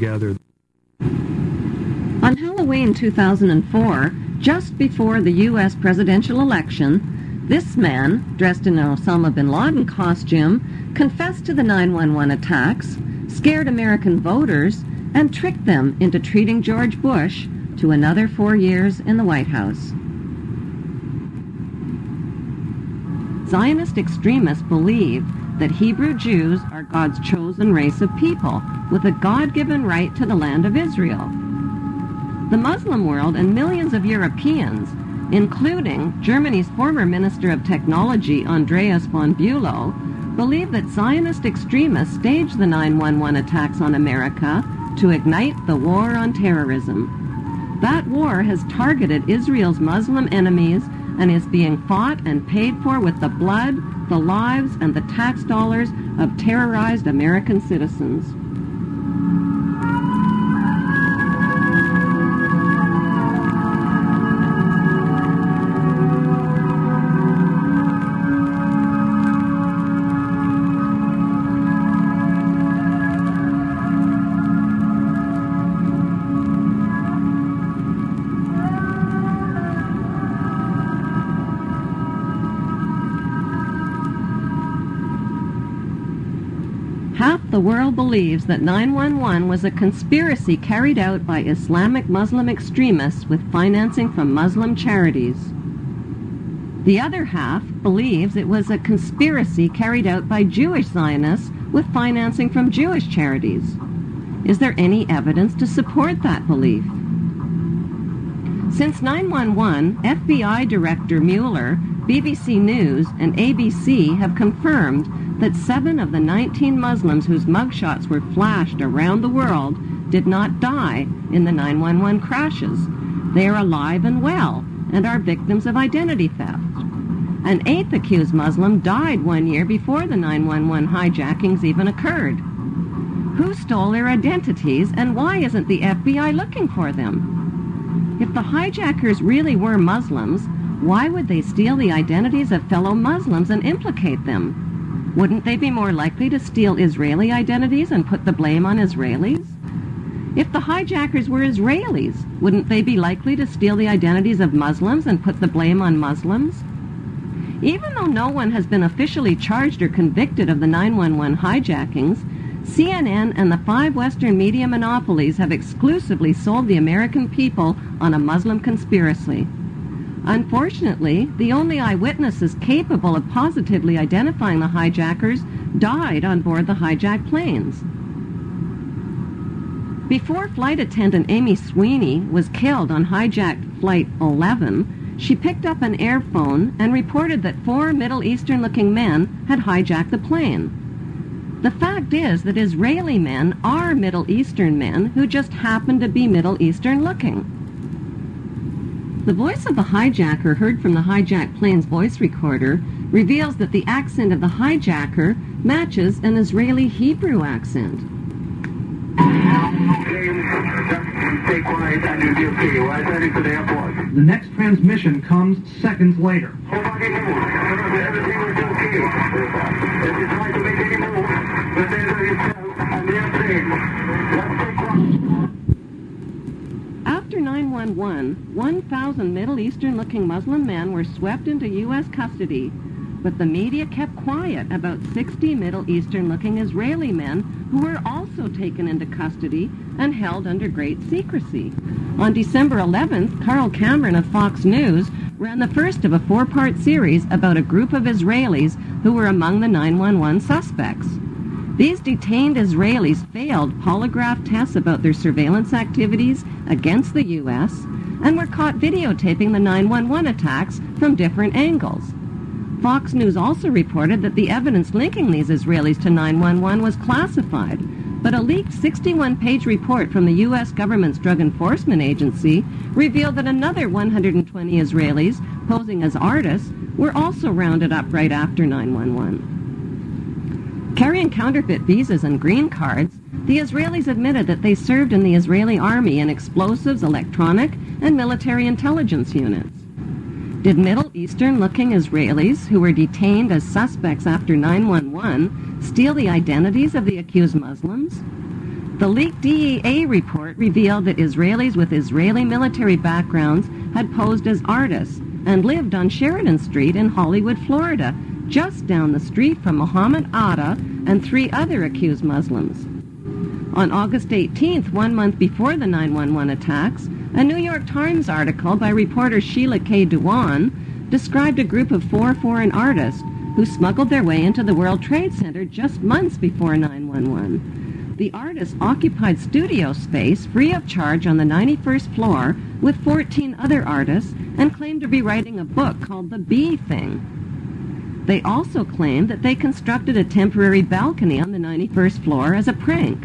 together. On Halloween 2004, just before the U.S. presidential election, this man, dressed in an Osama bin Laden costume, confessed to the 911 attacks, scared American voters, and tricked them into treating George Bush to another four years in the White House. Zionist extremists believe that Hebrew Jews are God's chosen race of people with a God-given right to the land of Israel. The Muslim world and millions of Europeans, including Germany's former Minister of Technology Andreas von Bülow, believe that Zionist extremists staged the 911 attacks on America to ignite the war on terrorism. That war has targeted Israel's Muslim enemies and is being fought and paid for with the blood, the lives, and the tax dollars of terrorized American citizens. The world believes that 911 was a conspiracy carried out by Islamic Muslim extremists with financing from Muslim charities. The other half believes it was a conspiracy carried out by Jewish Zionists with financing from Jewish charities. Is there any evidence to support that belief? Since 911, FBI Director Mueller, BBC News, and ABC have confirmed that seven of the 19 Muslims whose mugshots were flashed around the world did not die in the 911 crashes. They are alive and well and are victims of identity theft. An eighth accused Muslim died one year before the 911 hijackings even occurred. Who stole their identities and why isn't the FBI looking for them? If the hijackers really were Muslims, why would they steal the identities of fellow Muslims and implicate them? Wouldn't they be more likely to steal Israeli identities and put the blame on Israelis? If the hijackers were Israelis, wouldn't they be likely to steal the identities of Muslims and put the blame on Muslims? Even though no one has been officially charged or convicted of the 911 hijackings, CNN and the five Western media monopolies have exclusively sold the American people on a Muslim conspiracy. Unfortunately, the only eyewitnesses capable of positively identifying the hijackers died on board the hijacked planes. Before flight attendant Amy Sweeney was killed on hijacked Flight 11, she picked up an airphone and reported that four Middle Eastern-looking men had hijacked the plane. The fact is that Israeli men are Middle Eastern men who just happen to be Middle Eastern-looking. The voice of the hijacker heard from the hijacked plane's voice recorder reveals that the accent of the hijacker matches an Israeli Hebrew accent. Stay quiet and you'll be okay. We're heading to the. The next transmission comes seconds later. After 911, 1,000 Middle Eastern-looking Muslim men were swept into U.S. custody, but the media kept quiet about 60 Middle Eastern-looking Israeli men who were also taken into custody and held under great secrecy. On December 11th, Carl Cameron of Fox News ran the first of a four-part series about a group of Israelis who were among the 911 suspects. These detained Israelis failed polygraph tests about their surveillance activities against the U.S. and were caught videotaping the 911 attacks from different angles. Fox News also reported that the evidence linking these Israelis to 911 was classified, but a leaked 61-page report from the U.S. government's Drug Enforcement Agency revealed that another 120 Israelis, posing as artists, were also rounded up right after 911. Carrying counterfeit visas and green cards, the Israelis admitted that they served in the Israeli army in explosives, electronic, and military intelligence units. Did Middle Eastern-looking Israelis who were detained as suspects after 911 steal the identities of the accused Muslims? The leaked DEA report revealed that Israelis with Israeli military backgrounds had posed as artists and lived on Sheridan Street in Hollywood, Florida, just down the street from Mohammed Atta and three other accused Muslims. On August 18th, one month before the 911 attacks, a New York Times article by reporter Sheila K. Dewan described a group of four foreign artists who smuggled their way into the World Trade Center just months before 911. The artists occupied studio space free of charge on the 91st floor with 14 other artists and claimed to be writing a book called The B-Thing. They also claimed that they constructed a temporary balcony on the 91st floor as a prank.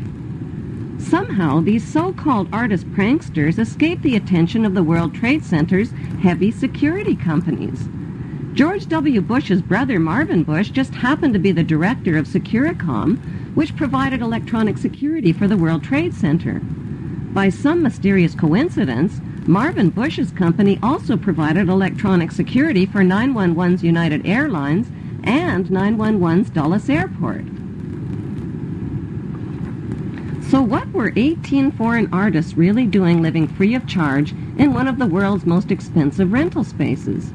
Somehow, these so-called artist pranksters escaped the attention of the World Trade Center's heavy security companies. George W. Bush's brother Marvin Bush just happened to be the director of Securacom, which provided electronic security for the World Trade Center. By some mysterious coincidence, Marvin Bush's company also provided electronic security for 911's United Airlines and 911's Dulles Airport. So what were 18 foreign artists really doing living free of charge in one of the world's most expensive rental spaces?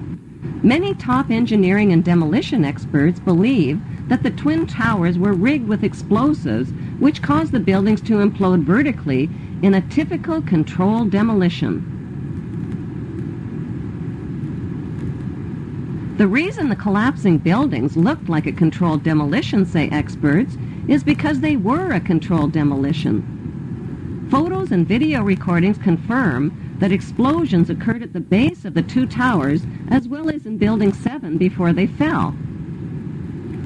Many top engineering and demolition experts believe that the Twin Towers were rigged with explosives which caused the buildings to implode vertically in a typical controlled demolition. The reason the collapsing buildings looked like a controlled demolition, say experts, is because they were a controlled demolition. Photos and video recordings confirm that explosions occurred at the base of the two towers as well as in Building 7 before they fell.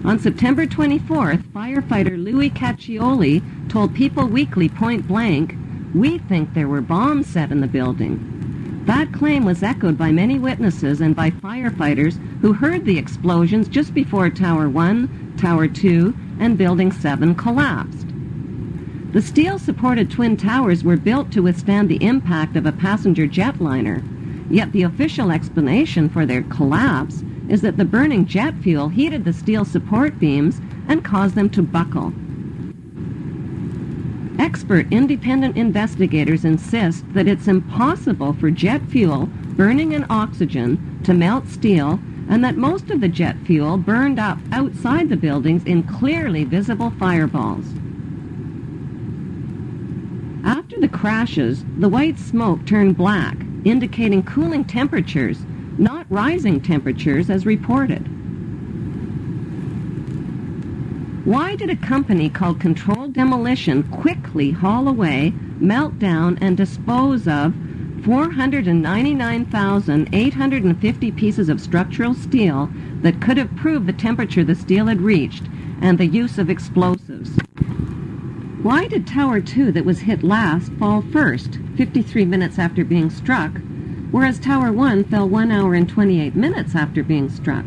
On September 24th, firefighter Louis Cacchioli told People Weekly point blank, we think there were bombs set in the building. That claim was echoed by many witnesses and by firefighters who heard the explosions just before Tower 1, Tower 2, and Building 7 collapsed. The steel-supported twin towers were built to withstand the impact of a passenger jetliner, yet the official explanation for their collapse is that the burning jet fuel heated the steel support beams and caused them to buckle. Expert independent investigators insist that it's impossible for jet fuel burning in oxygen to melt steel and that most of the jet fuel burned up outside the buildings in clearly visible fireballs. After the crashes, the white smoke turned black, indicating cooling temperatures, not rising temperatures as reported. Why did a company called Controlled Demolition quickly haul away, melt down, and dispose of 499,850 pieces of structural steel that could have proved the temperature the steel had reached and the use of explosives? Why did Tower 2 that was hit last fall first, 53 minutes after being struck, whereas Tower 1 fell 1 hour and 28 minutes after being struck?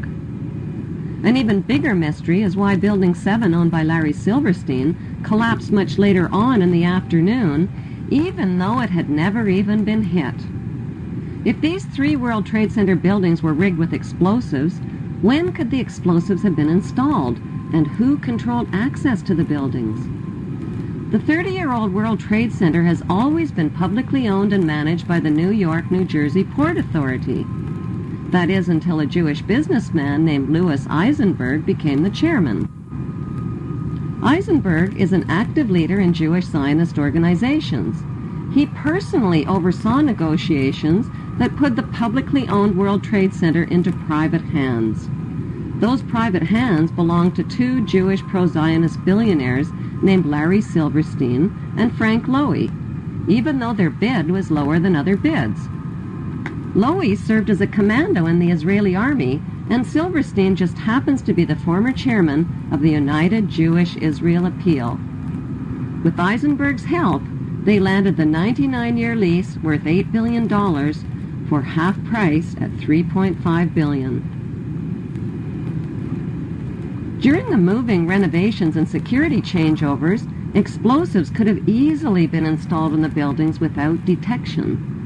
An even bigger mystery is why Building 7, owned by Larry Silverstein, collapsed much later on in the afternoon, even though it had never even been hit. If these three World Trade Center buildings were rigged with explosives, when could the explosives have been installed, and who controlled access to the buildings? The 30-year-old World Trade Center has always been publicly owned and managed by the New York, New Jersey Port Authority. That is until a Jewish businessman named Lewis Eisenberg became the chairman. Eisenberg is an active leader in Jewish Zionist organizations. He personally oversaw negotiations that put the publicly owned World Trade Center into private hands. Those private hands belonged to two Jewish pro-Zionist billionaires named Larry Silverstein and Frank Lowy, even though their bid was lower than other bids. Lowy served as a commando in the Israeli army, and Silverstein just happens to be the former chairman of the United Jewish Israel Appeal. With Eisenberg's help, they landed the 99-year lease worth $8 billion for half price at 3.5 billion. During the moving, renovations, and security changeovers, explosives could have easily been installed in the buildings without detection.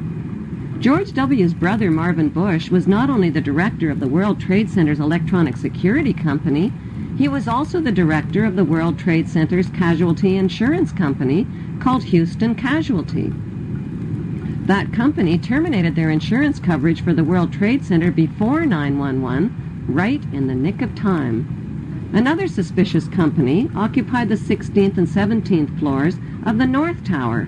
George W.'s brother Marvin Bush was not only the director of the World Trade Center's electronic security company, He was also the director of the World Trade Center's casualty insurance company called Houston Casualty. That company terminated their insurance coverage for the World Trade Center before 911, right in the nick of time. Another suspicious company occupied the 16th and 17th floors of the North Tower.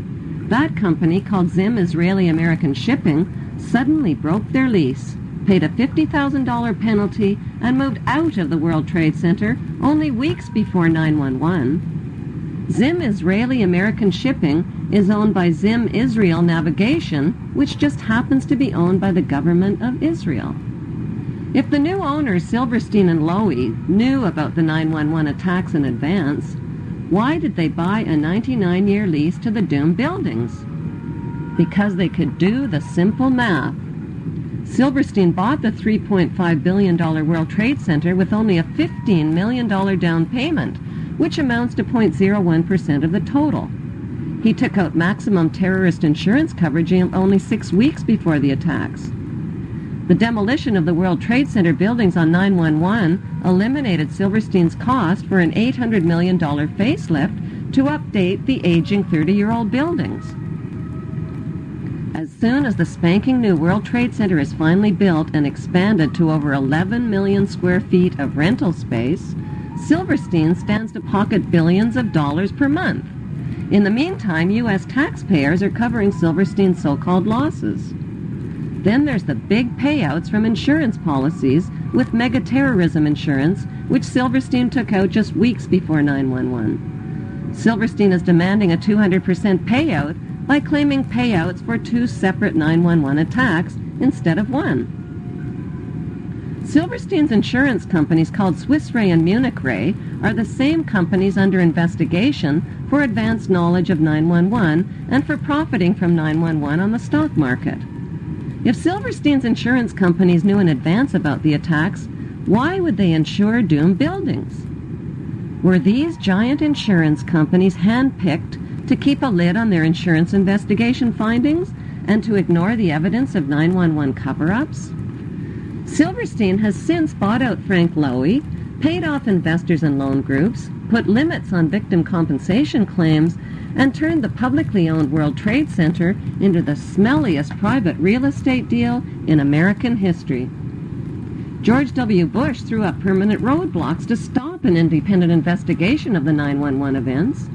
That company, called Zim Israeli American Shipping, suddenly broke their lease, paid a $50,000 penalty, and moved out of the World Trade Center only weeks before 911. Zim Israeli American Shipping is owned by Zim Israel Navigation, which just happens to be owned by the government of Israel. If the new owners, Silverstein and Lowy, knew about the 911 attacks in advance, why did they buy a 99-year lease to the doomed buildings? Because they could do the simple math. Silverstein bought the $3.5 billion World Trade Center with only a $15 million down payment, which amounts to 0.01% of the total. He took out maximum terrorist insurance coverage only six weeks before the attacks. The demolition of the World Trade Center buildings on 911 eliminated Silverstein's cost for an $800 million facelift to update the aging 30-year-old buildings. As soon as the spanking new World Trade Center is finally built and expanded to over 11 million square feet of rental space, Silverstein stands to pocket billions of dollars per month. In the meantime, U.S. taxpayers are covering Silverstein's so-called losses. Then there's the big payouts from insurance policies with mega-terrorism insurance, which Silverstein took out just weeks before 911. Silverstein is demanding a 200% payout by claiming payouts for two separate 911 attacks instead of one. Silverstein's insurance companies called Swiss Re and Munich Re are the same companies under investigation for advanced knowledge of 911 and for profiting from 911 on the stock market. If Silverstein's insurance companies knew in advance about the attacks, why would they insure doomed buildings? Were these giant insurance companies handpicked to keep a lid on their insurance investigation findings and to ignore the evidence of 911 cover-ups? Silverstein has since bought out Frank Lowy, paid off investors and loan groups, put limits on victim compensation claims, and turned the publicly owned World Trade Center into the smelliest private real estate deal in American history. George W. Bush threw up permanent roadblocks to stop an independent investigation of the 911 events.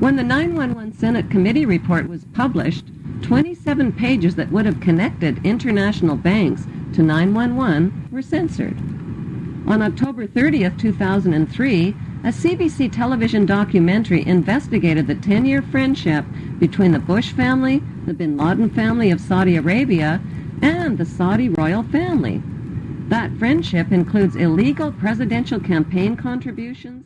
When the 911 Senate committee report was published, 27 pages that would have connected international banks to 911 were censored. On October 30th, 2003, a CBC television documentary investigated the 10-year friendship between the Bush family, the bin Laden family of Saudi Arabia, and the Saudi royal family. That friendship includes illegal presidential campaign contributions